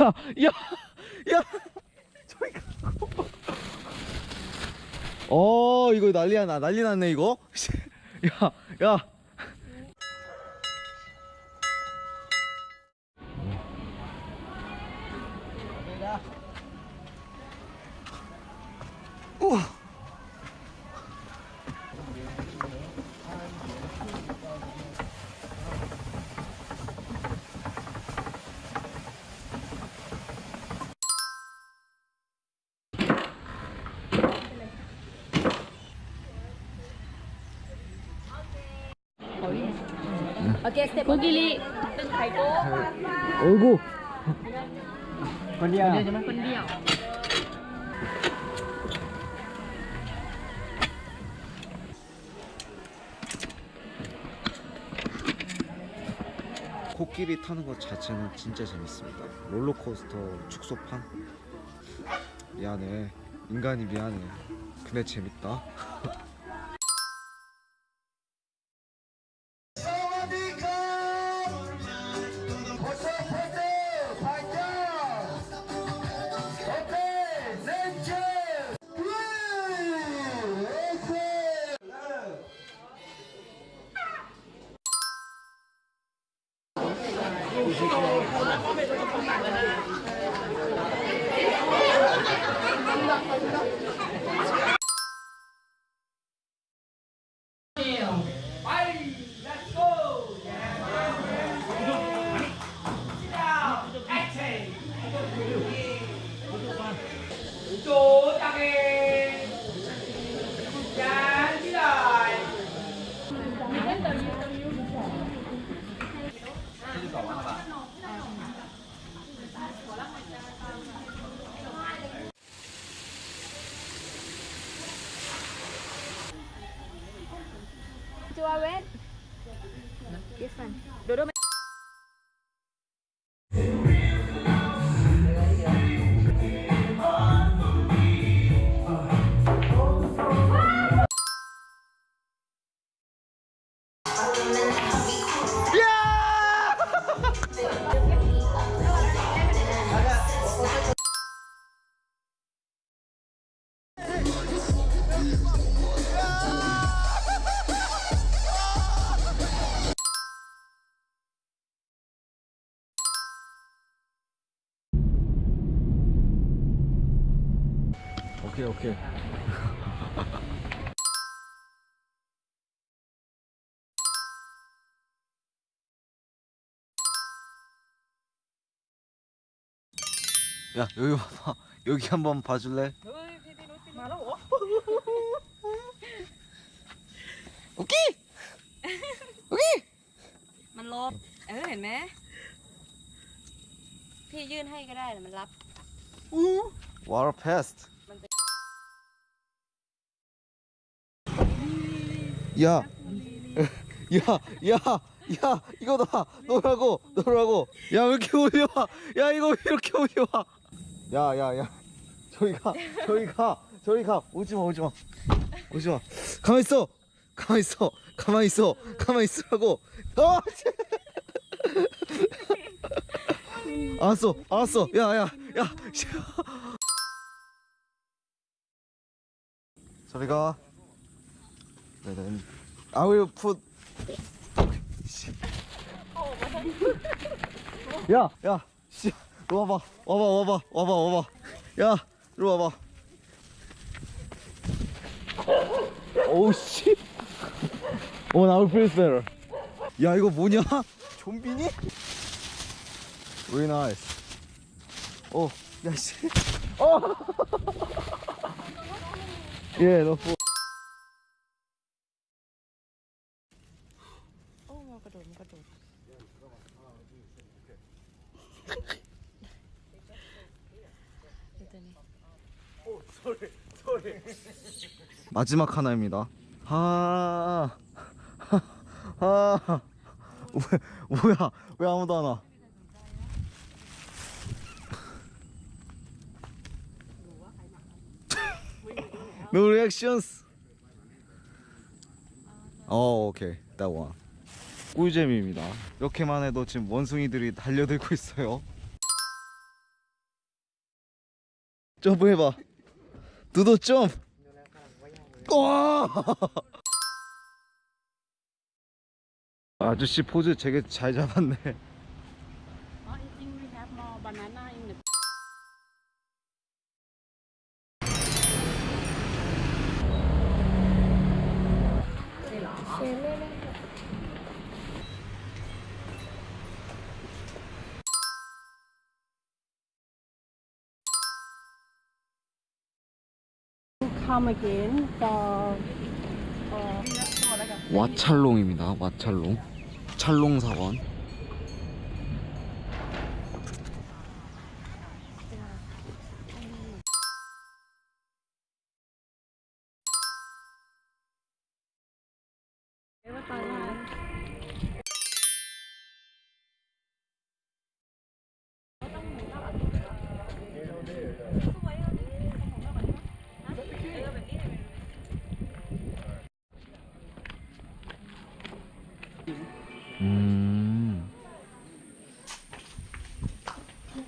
야, 야, 야, 저기 가고. 어, 이거 난리야, 나 난리 났네 이거. 야, 야. 오케이. 어이구. 건디야. 건디야. 코끼리 타는 것 자체는 진짜 재밌습니다. 롤러코스터 축소판? 미안해. 인간이 미안해. 근데 재밌다. Chua I went? 오케이 오케이. 야 여기 봐봐. 여기 한번 봐줄래? 오케이. มันลบ เออ เห็นไหม พี่ยื่นให้ก็ได้แต่มันรับ Water pest. 야, 야, 야, 야, 이거다. 너라고, 너라고. 야, 왜 이렇게 올려와? 야, 이거 왜 이렇게 올려와? 야, 야, 야. 저기 가, 저기 가, 저기 가. 오지 마, 오지 마. 오지 마. 가만 있어. 가만 있어. 가만 있어. 가만 있으라고. 아, 씨. 알았어, 알았어. 야, 야, 야. 씨. 저리 가. 네네. I. 씨. 야, 야, 씨, 와봐, 와봐, 와봐, 와봐, 와봐. 야, 이리 와봐. 오우 씨. 어, 나 will feel better. 야, 이거 뭐냐? 좀비니? Very nice. 어, 야 씨. 어. 예, 너. 마지막 하나입니다. 하, 하, 하, 왜, 뭐야? 왜 아무도 안 와? No reactions. 어, 오케이. That. 꿀잼입니다. 이렇게만 해도 지금 원숭이들이 달려들고 있어요. 점프해봐 두도 점프 와! 아저씨 포즈 되게 잘 잡았네 come again for for 와찰롱입니다 와찰롱 찰롱 사원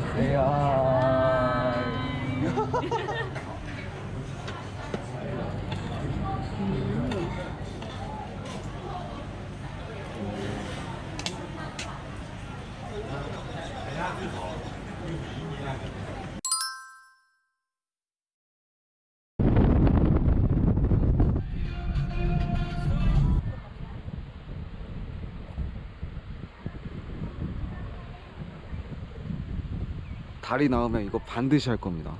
Yeah. they are. 달이 나오면 이거 반드시 할 겁니다